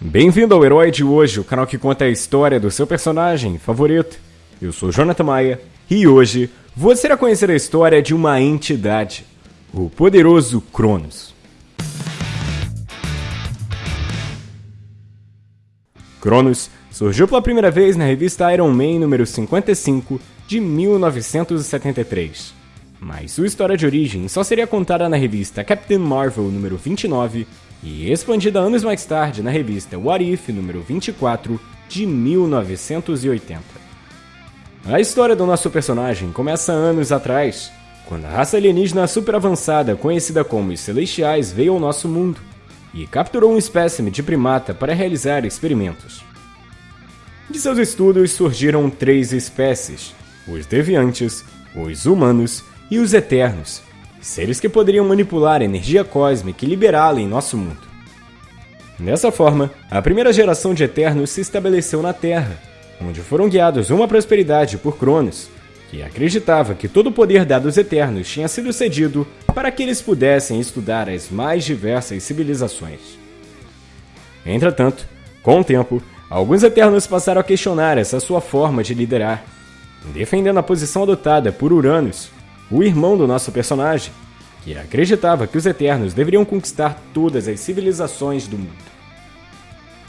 Bem-vindo ao Herói de Hoje, o canal que conta a história do seu personagem favorito. Eu sou Jonathan Maia e hoje você irá conhecer a história de uma entidade, o poderoso Cronos. Cronos surgiu pela primeira vez na revista Iron Man número 55 de 1973. Mas sua história de origem só seria contada na revista Captain Marvel número 29 e expandida anos mais tarde na revista What If número 24 de 1980. A história do nosso personagem começa anos atrás, quando a raça alienígena super avançada conhecida como os Celestiais veio ao nosso mundo e capturou um espécime de primata para realizar experimentos. De seus estudos surgiram três espécies: os deviantes, os humanos e os eternos, seres que poderiam manipular a energia cósmica e liberá-la em nosso mundo. Dessa forma, a primeira geração de Eternos se estabeleceu na Terra, onde foram guiados uma prosperidade por Cronos, que acreditava que todo o poder dado aos Eternos tinha sido cedido para que eles pudessem estudar as mais diversas civilizações. Entretanto, com o tempo, alguns Eternos passaram a questionar essa sua forma de liderar, defendendo a posição adotada por Uranus, o irmão do nosso personagem, que acreditava que os Eternos deveriam conquistar todas as civilizações do mundo.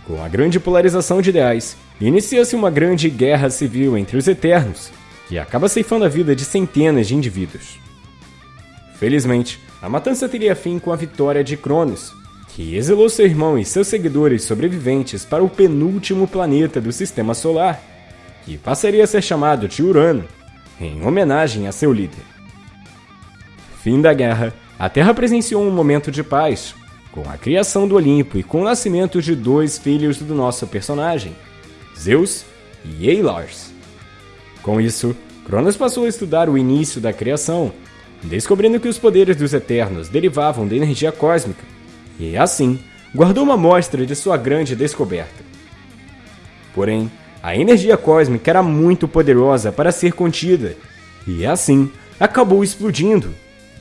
Com a grande polarização de ideais, inicia-se uma grande guerra civil entre os Eternos, que acaba ceifando a vida de centenas de indivíduos. Felizmente, a matança teria fim com a vitória de Cronos, que exilou seu irmão e seus seguidores sobreviventes para o penúltimo planeta do Sistema Solar, que passaria a ser chamado de Urano, em homenagem a seu líder. Fim da guerra, a Terra presenciou um momento de paz, com a criação do Olimpo e com o nascimento de dois filhos do nosso personagem, Zeus e Eilars. Com isso, Cronos passou a estudar o início da criação, descobrindo que os poderes dos Eternos derivavam da energia cósmica, e assim guardou uma amostra de sua grande descoberta. Porém, a energia cósmica era muito poderosa para ser contida, e assim acabou explodindo,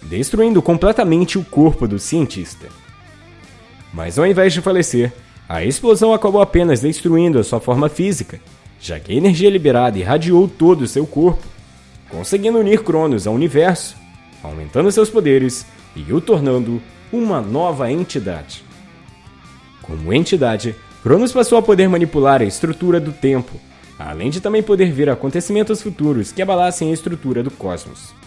destruindo completamente o corpo do cientista. Mas ao invés de falecer, a explosão acabou apenas destruindo a sua forma física, já que a energia liberada irradiou todo o seu corpo, conseguindo unir Cronos ao universo, aumentando seus poderes e o tornando uma nova entidade. Como entidade, Cronos passou a poder manipular a estrutura do tempo, além de também poder ver acontecimentos futuros que abalassem a estrutura do cosmos.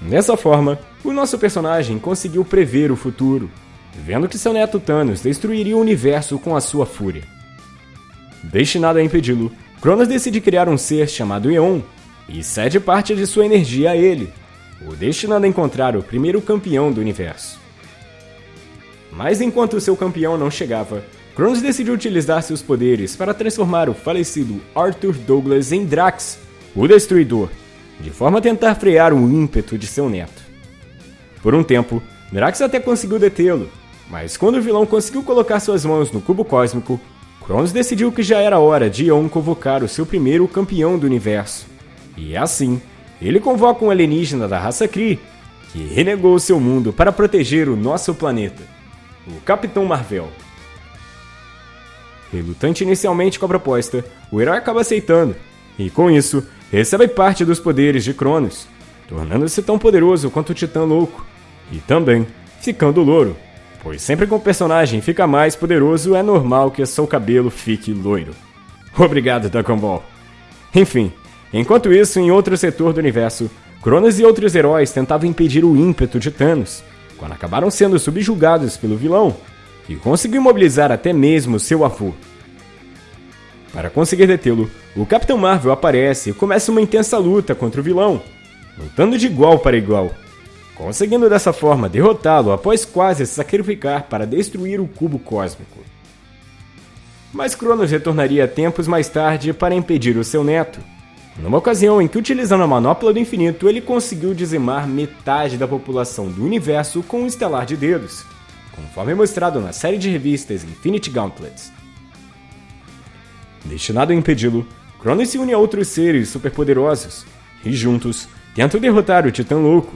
Dessa forma, o nosso personagem conseguiu prever o futuro, vendo que seu neto Thanos destruiria o universo com a sua fúria. Destinado a impedi-lo, Cronos decide criar um ser chamado Eon e cede parte de sua energia a ele, o destinando a encontrar o primeiro campeão do universo. Mas enquanto seu campeão não chegava, Cronos decidiu utilizar seus poderes para transformar o falecido Arthur Douglas em Drax, o Destruidor, de forma a tentar frear o ímpeto de seu neto. Por um tempo, Drax até conseguiu detê-lo, mas quando o vilão conseguiu colocar suas mãos no cubo cósmico, Cronos decidiu que já era hora de Eon convocar o seu primeiro campeão do universo. E assim, ele convoca um alienígena da raça Kree, que renegou seu mundo para proteger o nosso planeta, o Capitão Marvel. Relutante inicialmente com a proposta, o herói acaba aceitando, e com isso, recebe parte dos poderes de Cronos, tornando-se tão poderoso quanto o Titã Louco, e também ficando louro, pois sempre que um personagem fica mais poderoso é normal que seu cabelo fique loiro. Obrigado, Dragon Ball. Enfim, enquanto isso, em outro setor do universo, Cronos e outros heróis tentavam impedir o ímpeto de Thanos, quando acabaram sendo subjugados pelo vilão, que conseguiu mobilizar até mesmo seu avô. Para conseguir detê-lo, o Capitão Marvel aparece e começa uma intensa luta contra o vilão, lutando de igual para igual, conseguindo dessa forma derrotá-lo após quase se sacrificar para destruir o cubo cósmico. Mas Cronos retornaria tempos mais tarde para impedir o seu neto, numa ocasião em que, utilizando a manopla do infinito, ele conseguiu dizimar metade da população do universo com um estelar de dedos, conforme mostrado na série de revistas Infinity Gauntlets. Destinado a impedi-lo, Cronos se une a outros seres superpoderosos e juntos tentam derrotar o Titã Louco,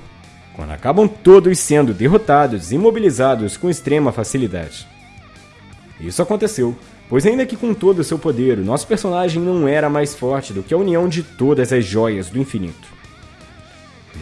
quando acabam todos sendo derrotados e imobilizados com extrema facilidade. Isso aconteceu, pois ainda que com todo o seu poder, o nosso personagem não era mais forte do que a união de todas as joias do infinito.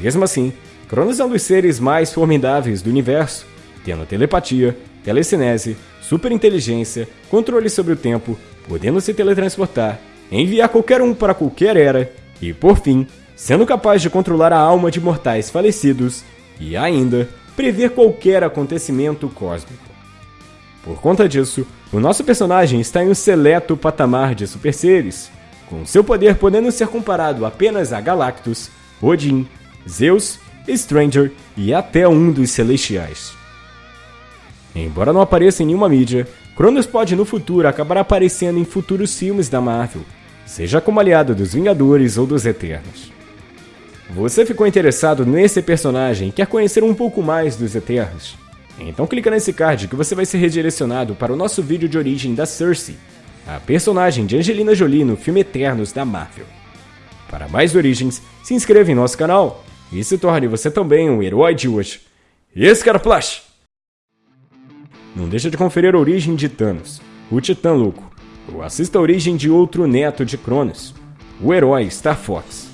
Mesmo assim, Cronos é um dos seres mais formidáveis do universo, tendo telepatia, telecinese, superinteligência, controle sobre o tempo, podendo se teletransportar, enviar qualquer um para qualquer era e, por fim, sendo capaz de controlar a alma de mortais falecidos e ainda prever qualquer acontecimento cósmico. Por conta disso, o nosso personagem está em um seleto patamar de super seres, com seu poder podendo ser comparado apenas a Galactus, Odin, Zeus, Stranger e até um dos Celestiais. Embora não apareça em nenhuma mídia, Cronos pode no futuro acabar aparecendo em futuros filmes da Marvel, seja como aliado dos Vingadores ou dos Eternos. Você ficou interessado nesse personagem e quer conhecer um pouco mais dos Eternos? Então clica nesse card que você vai ser redirecionado para o nosso vídeo de origem da Cersei, a personagem de Angelina Jolie no filme Eternos da Marvel. Para mais origens, se inscreva em nosso canal e se torne você também um herói de hoje. Flash! Não deixa de conferir a origem de Thanos, o Titã Louco, ou assista a origem de outro neto de Cronos, o herói Star Fox.